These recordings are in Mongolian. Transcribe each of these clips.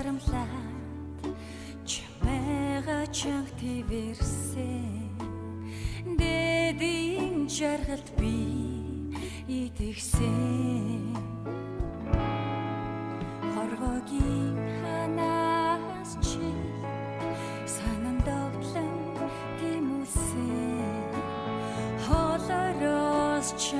харамлаад чимээга чанх твэрсэн шаргалт би итгэсэн. Хоргогийн ханаас чи санан довтлон гимүсэн хоолороос чи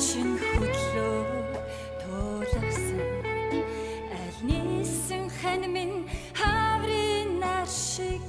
чинь хөдлөө туулсан аль нисэн хэн минь хаврын нар шиг